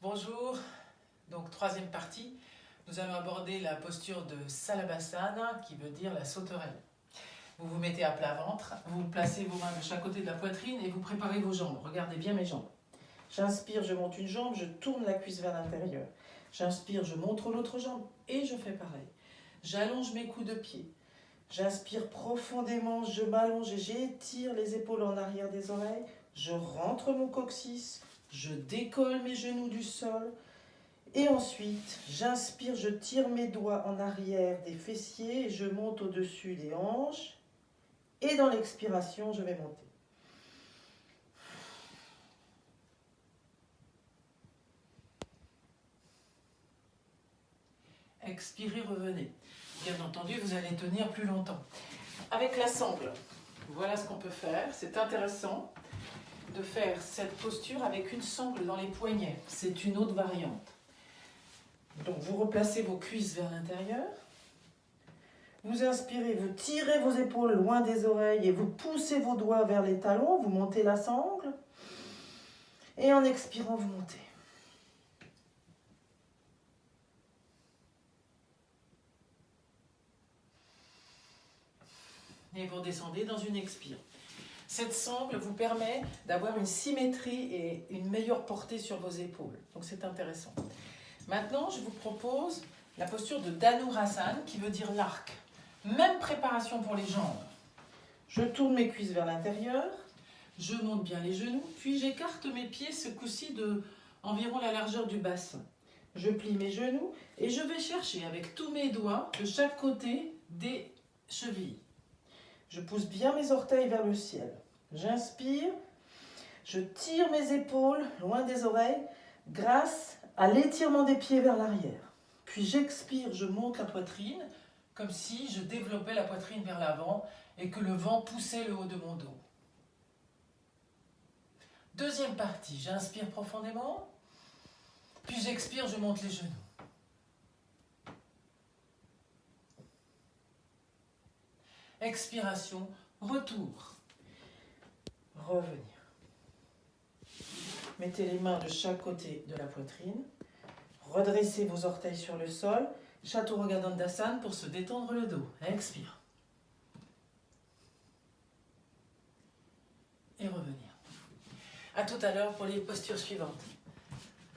Bonjour, donc troisième partie, nous allons aborder la posture de Salabasana qui veut dire la sauterelle. Vous vous mettez à plat ventre, vous placez vos mains de chaque côté de la poitrine et vous préparez vos jambes. Regardez bien mes jambes. J'inspire, je monte une jambe, je tourne la cuisse vers l'intérieur. J'inspire, je montre l'autre jambe et je fais pareil. J'allonge mes coups de pied. J'inspire profondément, je m'allonge et j'étire les épaules en arrière des oreilles. Je rentre mon coccyx, je décolle mes genoux du sol. Et ensuite, j'inspire, je tire mes doigts en arrière des fessiers et je monte au-dessus des hanches. Et dans l'expiration, je vais monter. Expirez, revenez. Bien entendu, vous allez tenir plus longtemps. Avec la sangle, voilà ce qu'on peut faire. C'est intéressant de faire cette posture avec une sangle dans les poignets. C'est une autre variante. Donc vous replacez vos cuisses vers l'intérieur. Vous inspirez, vous tirez vos épaules loin des oreilles et vous poussez vos doigts vers les talons. Vous montez la sangle. Et en expirant, vous montez. Et vous descendez dans une expire. Cette sangle vous permet d'avoir une symétrie et une meilleure portée sur vos épaules. Donc c'est intéressant. Maintenant, je vous propose la posture de Dhanurasana qui veut dire l'arc. Même préparation pour les jambes. Je tourne mes cuisses vers l'intérieur, je monte bien les genoux, puis j'écarte mes pieds ce coup-ci de environ la largeur du bassin. Je plie mes genoux et je vais chercher avec tous mes doigts de chaque côté des chevilles. Je pousse bien mes orteils vers le ciel. J'inspire, je tire mes épaules loin des oreilles grâce à l'étirement des pieds vers l'arrière. Puis j'expire, je monte la poitrine comme si je développais la poitrine vers l'avant et que le vent poussait le haut de mon dos. Deuxième partie, j'inspire profondément, puis j'expire, je monte les genoux. Expiration, retour. Revenir. Mettez les mains de chaque côté de la poitrine. Redressez vos orteils sur le sol. Chaturanga Dandasana pour se détendre le dos. Expire. Et revenir. A tout à l'heure pour les postures suivantes.